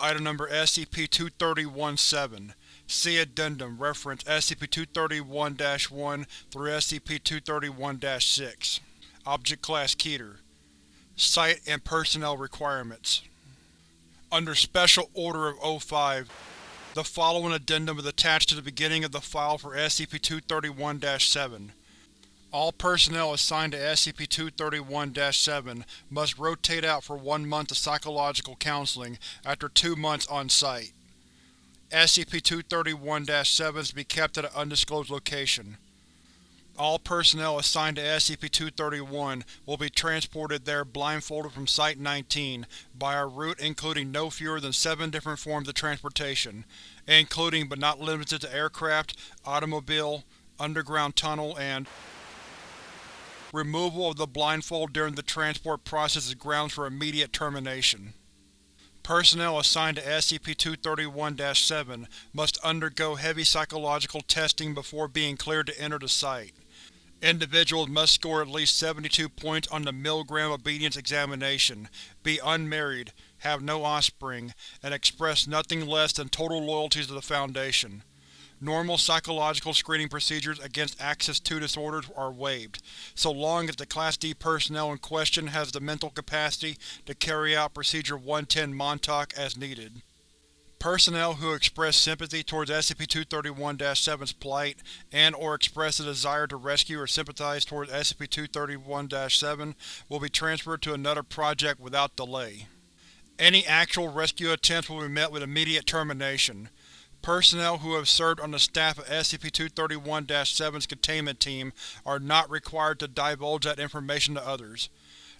Item Number SCP-230-17 See Addendum Reference SCP-231-1 through SCP-231-6 Object Class Keter. Site and Personnel Requirements. Under Special Order of O5, the following addendum is attached to the beginning of the file for SCP-231-7. All personnel assigned to SCP-231-7 must rotate out for one month of psychological counseling after two months on-site. SCP-231-7 is to be kept at an undisclosed location. All personnel assigned to SCP-231 will be transported there blindfolded from Site-19 by a route including no fewer than seven different forms of transportation, including but not limited to aircraft, automobile, underground tunnel, and Removal of the blindfold during the transport process is grounds for immediate termination. Personnel assigned to SCP-231-7 must undergo heavy psychological testing before being cleared to enter the site. Individuals must score at least 72 points on the Milgram Obedience Examination, be unmarried, have no offspring, and express nothing less than total loyalty to the Foundation. Normal psychological screening procedures against Axis II disorders are waived, so long as the Class D personnel in question has the mental capacity to carry out Procedure 110 Montauk as needed. Personnel who express sympathy towards SCP-231-7's plight and or express a desire to rescue or sympathize towards SCP-231-7 will be transferred to another project without delay. Any actual rescue attempts will be met with immediate termination. Personnel who have served on the staff of SCP-231-7's containment team are not required to divulge that information to others.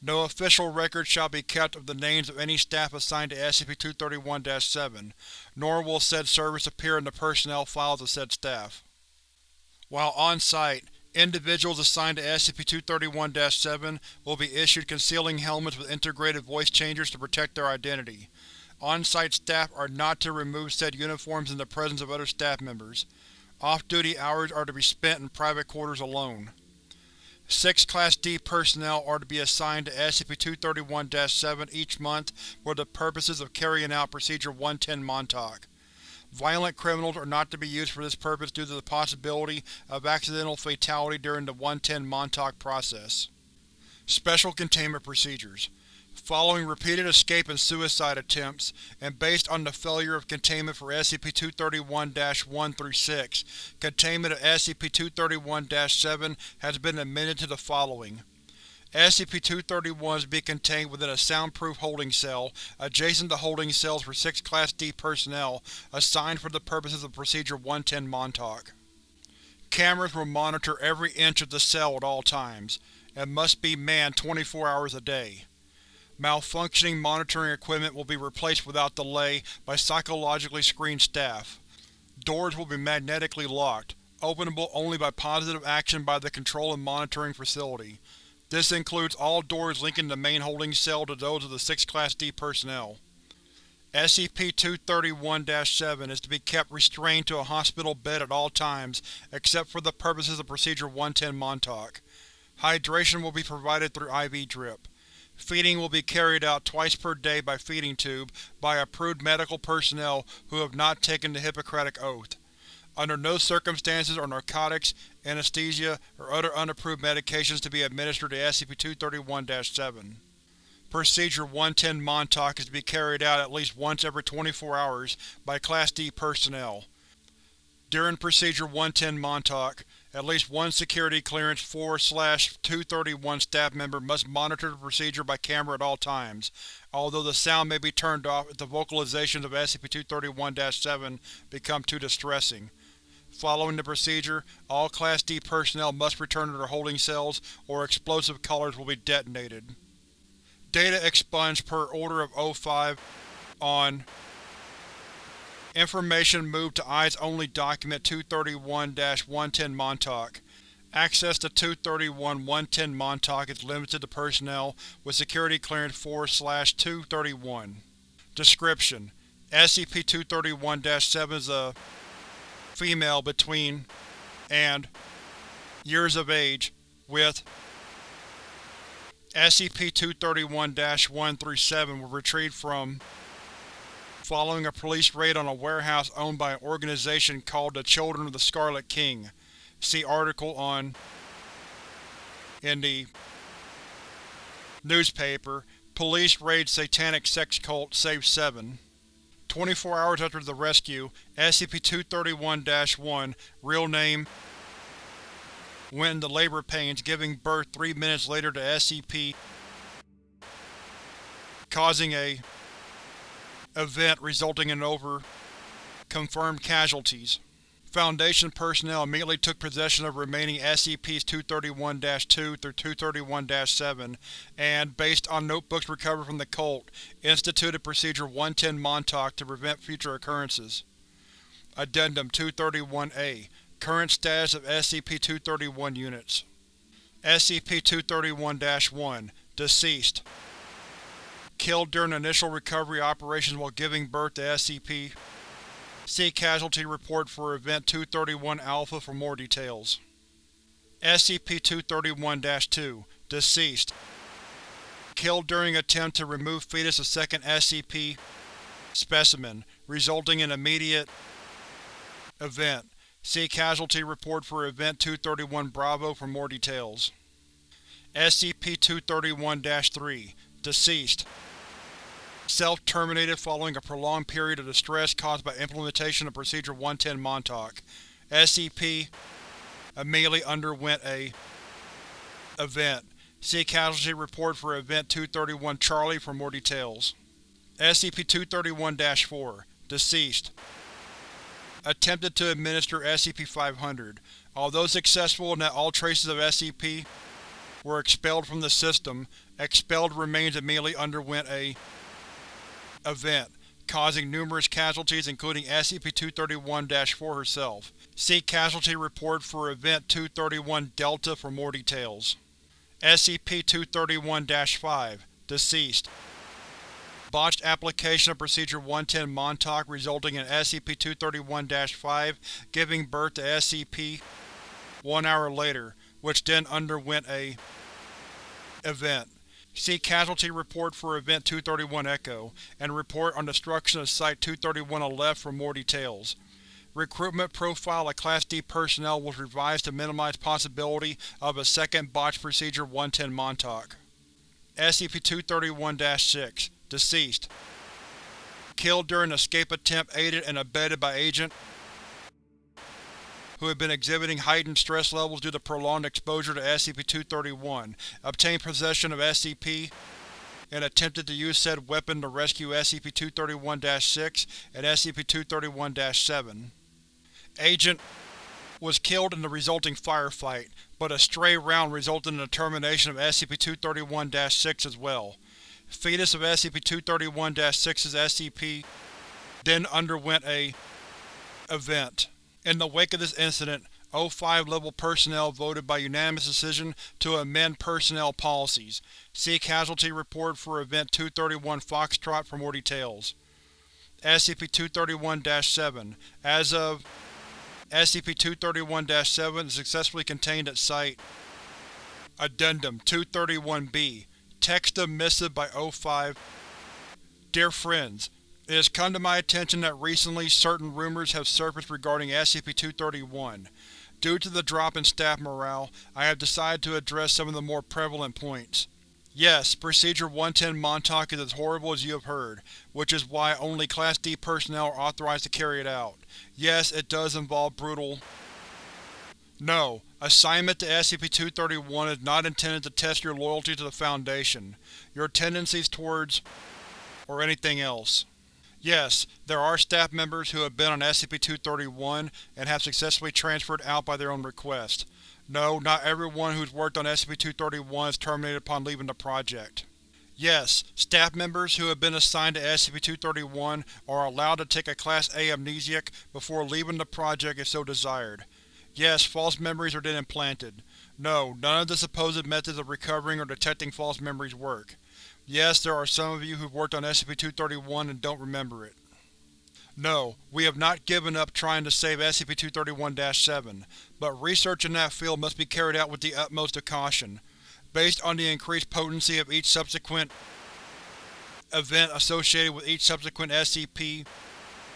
No official record shall be kept of the names of any staff assigned to SCP-231-7, nor will said service appear in the personnel files of said staff. While on-site, individuals assigned to SCP-231-7 will be issued concealing helmets with integrated voice changers to protect their identity. On-site staff are not to remove said uniforms in the presence of other staff members. Off-duty hours are to be spent in private quarters alone. Six Class D personnel are to be assigned to SCP-231-7 each month for the purposes of carrying out Procedure 110 Montauk. Violent criminals are not to be used for this purpose due to the possibility of accidental fatality during the 110 Montauk process. Special Containment Procedures Following repeated escape and suicide attempts, and based on the failure of containment for SCP-231-1-6, containment of SCP-231-7 has been amended to the following. SCP-231 is to be contained within a soundproof holding cell, adjacent to holding cells for six Class D personnel assigned for the purposes of Procedure 110 Montauk. Cameras will monitor every inch of the cell at all times, and must be manned 24 hours a day. Malfunctioning monitoring equipment will be replaced without delay by psychologically screened staff. Doors will be magnetically locked, openable only by positive action by the control and monitoring facility. This includes all doors linking the main holding cell to those of the 6 Class D personnel. SCP-231-7 is to be kept restrained to a hospital bed at all times except for the purposes of Procedure 110 Montauk. Hydration will be provided through IV drip. Feeding will be carried out twice per day by feeding tube by approved medical personnel who have not taken the Hippocratic Oath. Under no circumstances are narcotics, anesthesia, or other unapproved medications to be administered to SCP-231-7. Procedure 110 Montauk is to be carried out at least once every 24 hours by Class D personnel. During Procedure 110 Montauk, at least one Security Clearance 4-231 staff member must monitor the procedure by camera at all times, although the sound may be turned off if the vocalizations of SCP-231-7 become too distressing. Following the procedure, all Class D personnel must return to their holding cells or explosive collars will be detonated. Data expunged per Order of O5 on Information moved to Eyes-Only Document 231-110 Montauk. Access to 231-110 Montauk is limited to personnel with Security Clearance 4-231. Description: SCP-231-7 is a female between and years of age, with SCP-231-1-7 was retrieved from following a police raid on a warehouse owned by an organization called the Children of the Scarlet King. See article on in the newspaper, Police raid Satanic sex cult saves 7. 24 hours after the rescue, SCP-231-1, real name, went into labor pains, giving birth three minutes later to SCP, causing a event resulting in over confirmed casualties. Foundation personnel immediately took possession of remaining SCPs-231-2 through 231-7 and, based on notebooks recovered from the cult, instituted Procedure 110 Montauk to prevent future occurrences. Addendum 231-A Current status of SCP-231 units SCP-231-1 Deceased Killed during initial recovery operations while giving birth to SCP See Casualty Report for Event 231-Alpha for more details. SCP-231-2 Deceased Killed during attempt to remove fetus of second SCP specimen, resulting in immediate event. See Casualty Report for Event 231 Bravo for more details. SCP-231-3 Deceased Self-terminated following a prolonged period of distress caused by implementation of Procedure 110 Montauk. SCP immediately underwent a event. See Casualty Report for Event 231 Charlie for more details. SCP-231-4 Deceased Attempted to administer SCP-500. Although successful in that all traces of SCP were expelled from the system, expelled remains immediately underwent a event, causing numerous casualties including SCP-231-4 herself. See Casualty Report for Event 231-Delta for more details. SCP-231-5 Deceased Botched application of Procedure 110 Montauk resulting in SCP-231-5 giving birth to SCP one hour later, which then underwent a event. See Casualty Report for Event 231 Echo, and report on destruction of Site-231 left for more details. Recruitment profile of Class D personnel was revised to minimize possibility of a second Botch Procedure 110 Montauk. SCP-231-6 Deceased Killed during escape attempt aided and abetted by Agent who had been exhibiting heightened stress levels due to prolonged exposure to SCP-231, obtained possession of SCP and attempted to use said weapon to rescue SCP-231-6 and SCP-231-7. Agent was killed in the resulting firefight, but a stray round resulted in the termination of SCP-231-6 as well. Fetus of SCP-231-6's SCP then underwent a event. In the wake of this incident, O5-level personnel voted by unanimous decision to amend personnel policies. See Casualty Report for Event 231 Foxtrot for more details. SCP-231-7 As of SCP-231-7 is successfully contained at Site Addendum 231-B Text of Missive by O5 Dear friends, it has come to my attention that recently certain rumors have surfaced regarding SCP-231. Due to the drop in staff morale, I have decided to address some of the more prevalent points. Yes, Procedure 110 Montauk is as horrible as you have heard, which is why only Class D personnel are authorized to carry it out. Yes, it does involve brutal… No, assignment to SCP-231 is not intended to test your loyalty to the Foundation, your tendencies towards… or anything else. Yes, there are staff members who have been on SCP-231 and have successfully transferred out by their own request. No, not everyone who's worked on SCP-231 is terminated upon leaving the project. Yes, staff members who have been assigned to SCP-231 are allowed to take a Class A amnesiac before leaving the project if so desired. Yes, false memories are then implanted. No, none of the supposed methods of recovering or detecting false memories work. Yes, there are some of you who've worked on SCP-231 and don't remember it. No, we have not given up trying to save SCP-231-7, but research in that field must be carried out with the utmost of caution. Based on the increased potency of each subsequent event associated with each subsequent SCP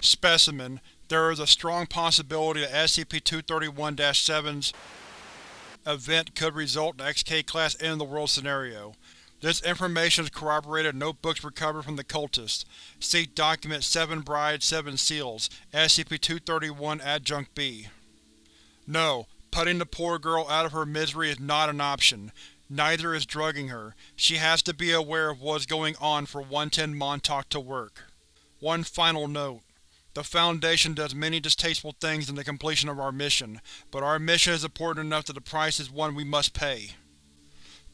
specimen, there is a strong possibility that SCP-231-7's event could result in XK-Class End-of-the-World scenario. This information is corroborated in notebooks recovered from the cultists. See Document 7 Brides, 7 Seals, SCP-231 Adjunct B. No, putting the poor girl out of her misery is not an option. Neither is drugging her. She has to be aware of what is going on for 110 Montauk to work. One final note. The Foundation does many distasteful things in the completion of our mission, but our mission is important enough that the price is one we must pay.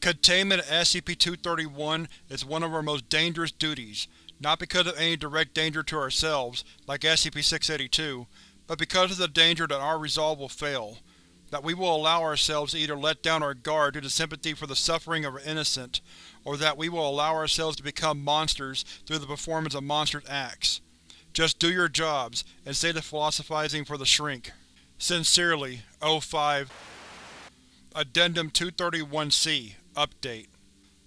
Containment of SCP-231 is one of our most dangerous duties, not because of any direct danger to ourselves, like SCP-682, but because of the danger that our resolve will fail, that we will allow ourselves to either let down our guard due to sympathy for the suffering of our innocent, or that we will allow ourselves to become monsters through the performance of monstrous acts. Just do your jobs, and save the philosophizing for the shrink. Sincerely, O5 Addendum 231-C Update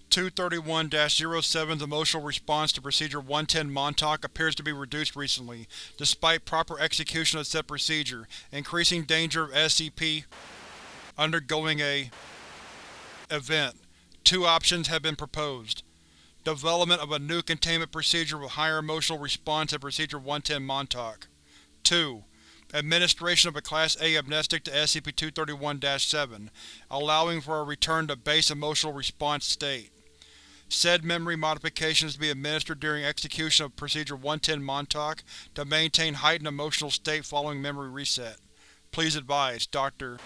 231-07's emotional response to Procedure 110 Montauk appears to be reduced recently, despite proper execution of said procedure, increasing danger of SCP undergoing a event. Two options have been proposed. Development of a new containment procedure with higher emotional response than Procedure 110 Montauk. 2. Administration of a Class A amnestic to SCP-231-7, allowing for a return to base emotional response state. Said memory modifications to be administered during execution of Procedure 110 Montauk to maintain heightened emotional state following memory reset. Please advise, Dr.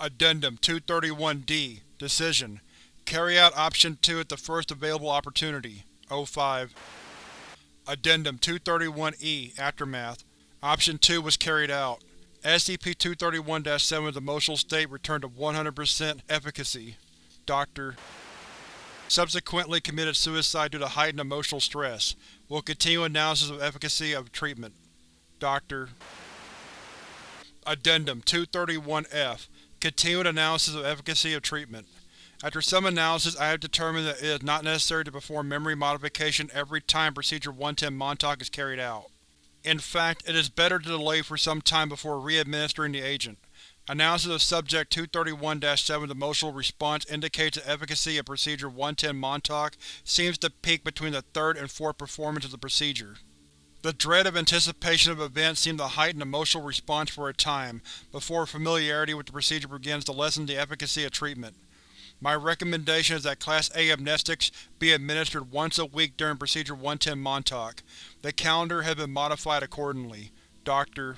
Addendum 231-D Decision Carry out Option 2 at the first available opportunity. O5 Addendum 231-E Aftermath Option 2 was carried out. SCP-231-7's emotional state returned to 100% efficacy. Dr. Subsequently committed suicide due to heightened emotional stress. Will continue analysis of efficacy of treatment. Dr. Addendum 231-F Continued analysis of efficacy of treatment. After some analysis, I have determined that it is not necessary to perform memory modification every time Procedure 110 Montauk is carried out. In fact, it is better to delay for some time before re-administering the agent. Analysis of Subject 231-7's emotional response indicates that efficacy of Procedure 110 Montauk seems to peak between the third and fourth performance of the procedure. The dread of anticipation of events seemed to heighten emotional response for a time, before familiarity with the procedure begins to lessen the efficacy of treatment. My recommendation is that Class A amnestics be administered once a week during Procedure 110 Montauk. The calendar has been modified accordingly. Dr.